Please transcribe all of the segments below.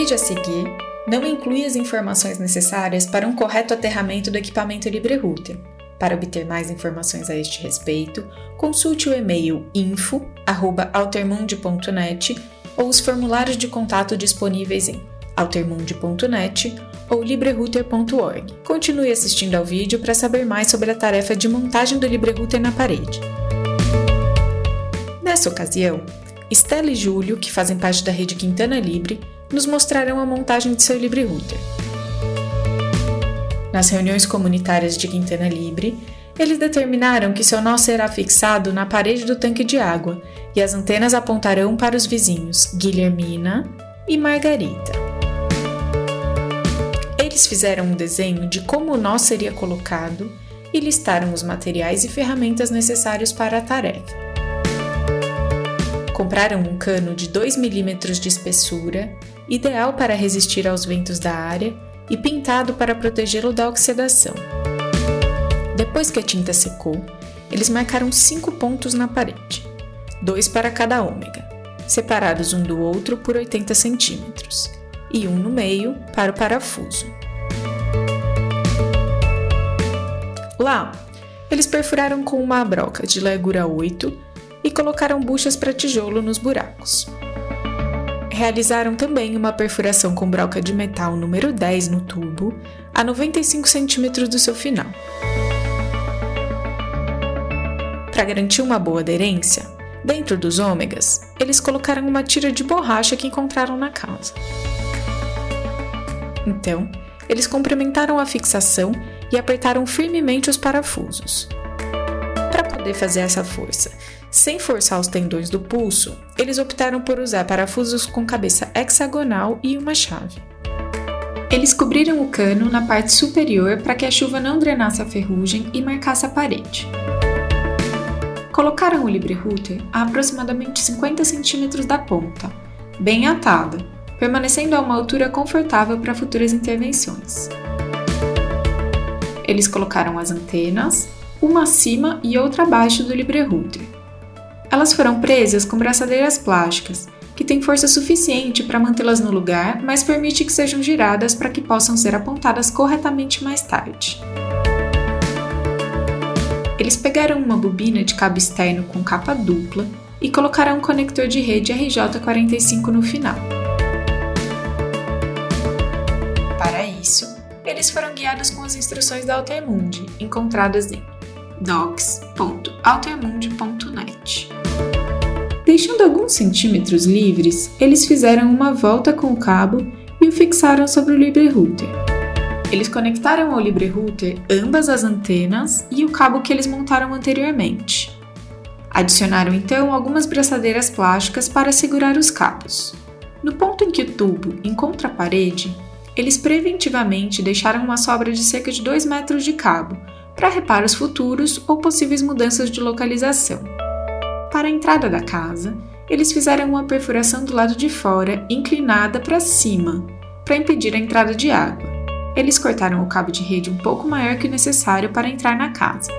vídeo a seguir não inclui as informações necessárias para um correto aterramento do equipamento LibreRouter. Para obter mais informações a este respeito, consulte o e-mail info@altermundi.net ou os formulários de contato disponíveis em altermundi.net ou librerouter.org. Continue assistindo ao vídeo para saber mais sobre a tarefa de montagem do LibreRouter na parede. Nessa ocasião, Stella e Júlio, que fazem parte da rede Quintana Libre, nos mostrarão a montagem de seu LibreRouter. Nas reuniões comunitárias de Quintana Libre, eles determinaram que seu nó será fixado na parede do tanque de água e as antenas apontarão para os vizinhos Guilhermina e Margarita. Eles fizeram um desenho de como o nó seria colocado e listaram os materiais e ferramentas necessários para a tarefa. Compraram um cano de 2 mm de espessura, ideal para resistir aos ventos da área e pintado para protegê-lo da oxidação. Depois que a tinta secou, eles marcaram cinco pontos na parede, dois para cada ômega, separados um do outro por 80 centímetros, e um no meio para o parafuso. Lá, eles perfuraram com uma broca de largura 8 e colocaram buchas para tijolo nos buracos. Realizaram também uma perfuração com broca de metal número 10 no tubo, a 95 centímetros do seu final. Para garantir uma boa aderência, dentro dos ômegas, eles colocaram uma tira de borracha que encontraram na casa. Então, eles complementaram a fixação e apertaram firmemente os parafusos. Para poder fazer essa força, sem forçar os tendões do pulso, eles optaram por usar parafusos com cabeça hexagonal e uma chave. Eles cobriram o cano na parte superior para que a chuva não drenasse a ferrugem e marcasse a parede. Colocaram o LibreRouter a aproximadamente 50 centímetros da ponta, bem atada, permanecendo a uma altura confortável para futuras intervenções. Eles colocaram as antenas, uma acima e outra abaixo do LibreRouter. Elas foram presas com braçadeiras plásticas, que têm força suficiente para mantê-las no lugar, mas permite que sejam giradas para que possam ser apontadas corretamente mais tarde. Eles pegaram uma bobina de cabo externo com capa dupla e colocaram um conector de rede RJ45 no final. Para isso, eles foram guiados com as instruções da Altermundi, encontradas em docs.altermundi.net. Deixando alguns centímetros livres, eles fizeram uma volta com o cabo e o fixaram sobre o LibreRouter. Eles conectaram ao LibreRouter ambas as antenas e o cabo que eles montaram anteriormente. Adicionaram então algumas braçadeiras plásticas para segurar os cabos. No ponto em que o tubo encontra a parede, eles preventivamente deixaram uma sobra de cerca de 2 metros de cabo para reparos futuros ou possíveis mudanças de localização. Para a entrada da casa, eles fizeram uma perfuração do lado de fora inclinada para cima, para impedir a entrada de água eles cortaram o cabo de rede um pouco maior que o necessário para entrar na casa.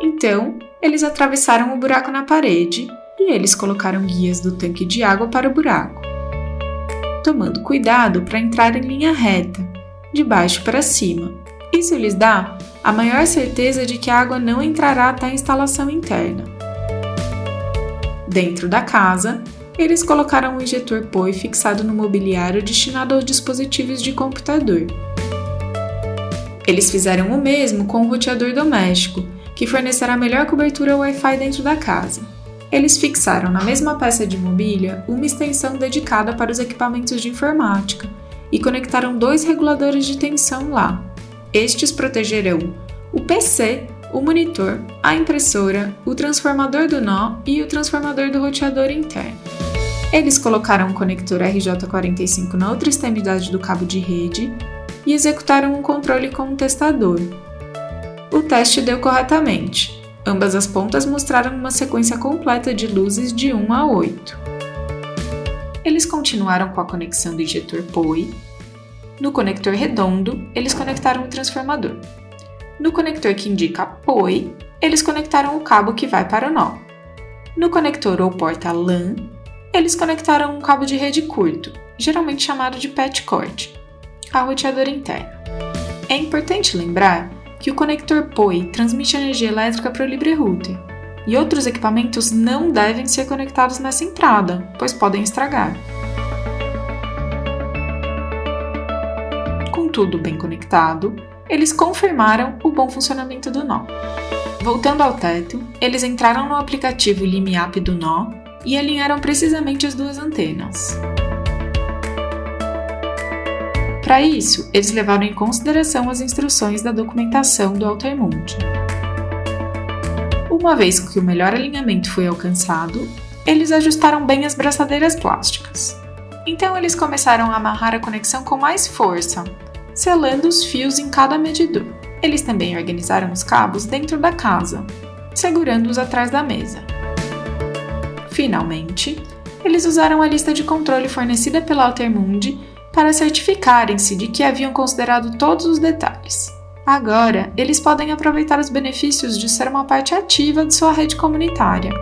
Então, eles atravessaram o buraco na parede e eles colocaram guias do tanque de água para o buraco, tomando cuidado para entrar em linha reta, de baixo para cima. Isso lhes dá a maior certeza de que a água não entrará até a instalação interna. Dentro da casa, eles colocaram um injetor POI fixado no mobiliário destinado aos dispositivos de computador. Eles fizeram o mesmo com o roteador doméstico, que fornecerá melhor cobertura Wi-Fi dentro da casa. Eles fixaram na mesma peça de mobília uma extensão dedicada para os equipamentos de informática e conectaram dois reguladores de tensão lá. Estes protegerão o PC, o monitor, a impressora, o transformador do nó e o transformador do roteador interno. Eles colocaram um conector RJ45 na outra extremidade do cabo de rede e executaram um controle com um testador. O teste deu corretamente. Ambas as pontas mostraram uma sequência completa de luzes de 1 a 8. Eles continuaram com a conexão do injetor POI. No conector redondo, eles conectaram o transformador. No conector que indica POI, eles conectaram o cabo que vai para o nó. No conector ou porta LAN, eles conectaram um cabo de rede curto, geralmente chamado de patch cord, ao roteador interno. É importante lembrar que o conector POI transmite energia elétrica para o LibreRouter, e outros equipamentos não devem ser conectados nessa entrada, pois podem estragar. Tudo bem conectado, eles confirmaram o bom funcionamento do nó. Voltando ao teto, eles entraram no aplicativo LimiApp do nó e alinharam precisamente as duas antenas. Para isso, eles levaram em consideração as instruções da documentação do Altermundi. Uma vez que o melhor alinhamento foi alcançado, eles ajustaram bem as braçadeiras plásticas. Então eles começaram a amarrar a conexão com mais força, selando os fios em cada medidor. Eles também organizaram os cabos dentro da casa, segurando-os atrás da mesa. Finalmente, eles usaram a lista de controle fornecida pela Altermundi para certificarem-se de que haviam considerado todos os detalhes. Agora, eles podem aproveitar os benefícios de ser uma parte ativa de sua rede comunitária.